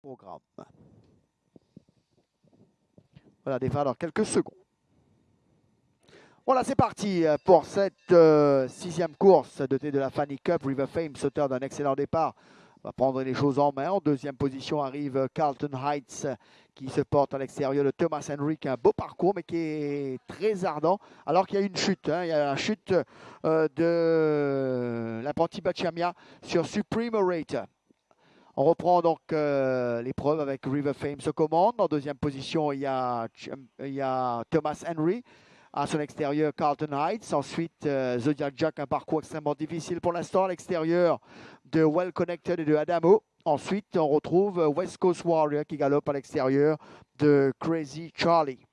programme. Voilà, départ dans quelques secondes. Voilà, c'est parti pour cette euh, sixième course de de la Fanny Cup. River Fame, sauteur d'un excellent départ, va prendre les choses en main. En deuxième position arrive Carlton Heights qui se porte à l'extérieur de Thomas Henry, qui a un beau parcours, mais qui est très ardent, alors qu'il y a une chute. Hein. Il y a la chute euh, de l'apprenti Bachamia sur Supreme Rate. On reprend donc euh, l'épreuve avec River Fame se commande. En deuxième position, il y a, Thomas Henry. À son extérieur, Carlton Heights. Ensuite, euh, Zodiac Jack, un parcours extrêmement difficile pour l'instant à l'extérieur de Well Connected et de Adamo. Ensuite, on retrouve West Coast Warrior qui galope à l'extérieur de Crazy Charlie.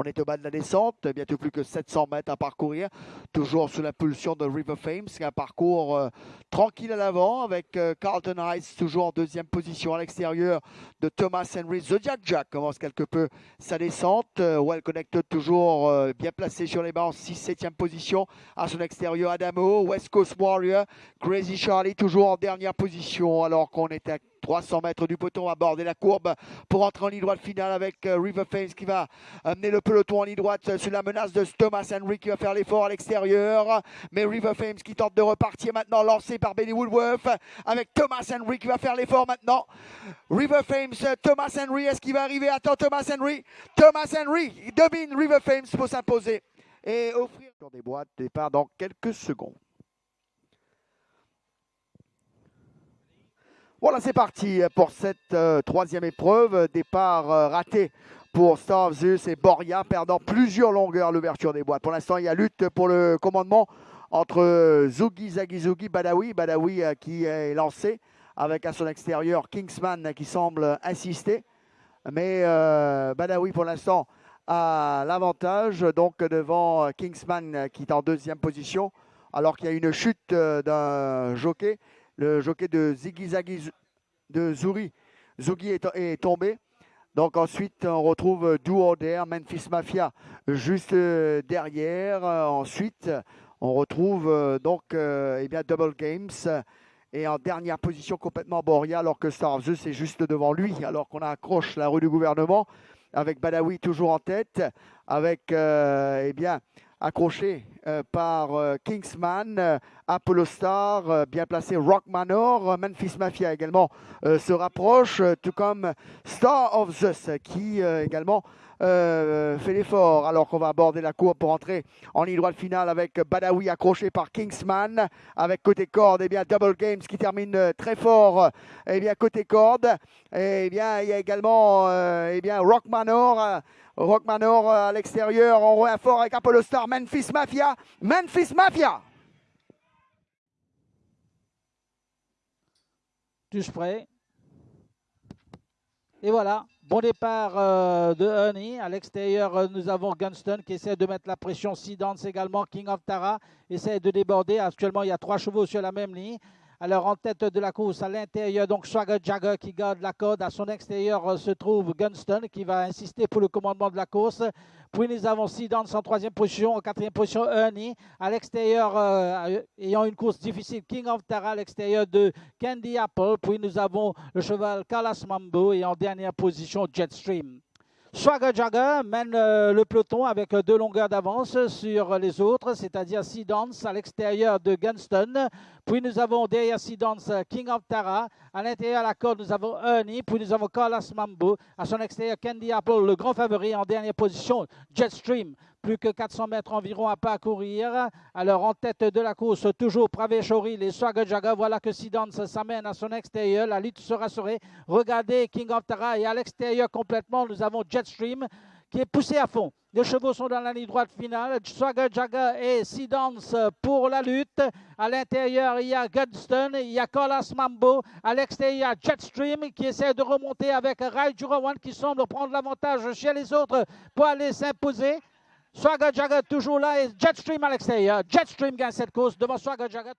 On est au bas de la descente, bientôt plus que 700 mètres à parcourir, toujours sous l'impulsion de River Fame. C'est un parcours euh, tranquille à l'avant avec euh, Carlton Heights toujours en deuxième position à l'extérieur de Thomas Henry. Zodiac Jack commence quelque peu sa descente. Euh, well Connected toujours bien placé sur les bancs, 6-7e position à son extérieur. Adamo, West Coast Warrior, Crazy Charlie toujours en dernière position alors qu'on est à 300 mètres du peloton, aborder la courbe pour entrer en ligne droite finale avec euh, River Fames qui va amener le peloton en ligne droite euh, sur la menace de Thomas Henry qui va faire l'effort à l'extérieur. Mais River Fames qui tente de repartir maintenant, lancé par Benny Woodworth avec Thomas Henry qui va faire l'effort maintenant. River Fames, Thomas Henry, est-ce qu'il va arriver? Attends, Thomas Henry. Thomas Henry domine River Fames pour s'imposer et offrir des boîtes de départ dans quelques secondes. Voilà, c'est parti pour cette euh, troisième épreuve. Départ euh, raté pour Star Zeus et Boria, perdant plusieurs longueurs l'ouverture des boîtes. Pour l'instant, il y a lutte pour le commandement entre Zugi, Zagizugi, Badawi. Badawi euh, qui est lancé avec à son extérieur Kingsman qui semble insister. Mais Badawi, pour l'instant, a l'avantage donc devant Kingsman qui est en deuxième position alors qu'il y a une chute d'un jockey le jockey de Ziggy Zaggy de Zuri. Zugi est, tombé. Donc ensuite, on retrouve Duo Memphis Mafia juste euh, derrière. Ensuite, on retrouve euh, donc euh, eh Double Games. Et en dernière position, complètement Boria, alors que Star of Zeus est juste devant lui, alors qu'on accroche la rue du gouvernement, avec Badawi toujours en tête, avec eh bien, accroché euh, par euh, Kingsman, euh, Apollo Star, bien placé Rock Manor, Memphis Mafia également se rapproche, tout comme Star of Zeus qui également fait l'effort. Alors qu'on va aborder la cour pour entrer en ligne droite finale avec Badawi accroché par Kingsman. Avec côté corde et eh bien Double Games qui termine très fort et eh bien côté corde. Et eh bien il y a également bien Rock Manor Rock Manor à l'extérieur, on fort avec Apollo Star, Memphis Mafia, Memphis Mafia. Prêts Et voilà, bon départ euh, de Honey. À l'extérieur, euh, nous avons Gunston qui essaie de mettre la pression. Sidance également, King of Tara essaie de déborder. Actuellement, il y a trois chevaux sur la même ligne. Alors en tête de la course, à l'intérieur, donc Swagger Jagger qui garde la corde. À son extérieur euh, se trouve Gunston qui va insister pour le commandement de la course. Puis nous avons Sidance en troisième position. En quatrième position, Ernie. À l'extérieur, euh, ayant une course difficile, King of Tara à l'extérieur de Candy Apple. Puis nous avons le cheval Kalas Mambo et en dernière position, Jetstream. Swagger Jagger mène euh, le peloton avec euh, deux longueurs d'avance sur les autres, c'est-à-dire Sidance à l'extérieur de Gunston. Puis nous avons derrière Sidance King of Tara. À l'intérieur de la corde, nous avons Ernie. Puis nous avons Carlos Mambo. À son extérieur, Candy Apple, le grand favori en dernière position, Jetstream plus que 400 mètres environ à parcourir. Alors en tête de la course, toujours Praveshori, les Swagajaga. Voilà que Sidance s'amène à son extérieur. La lutte sera serrée. Regardez King of Tara et à l'extérieur complètement, nous avons Jetstream qui est poussé à fond. Les chevaux sont dans la ligne droite finale. Swagger Jagger et Sidance pour la lutte. À l'intérieur, il y a Gunston, il y a Colas Mambo. À l'extérieur, il y a Jetstream qui essaie de remonter avec Rai Jurawan qui semble prendre l'avantage chez les autres pour aller s'imposer. Swagger Jagger toujours là et Jetstream à l'extérieur. Jetstream gagne cette course devant Swagger Jagger.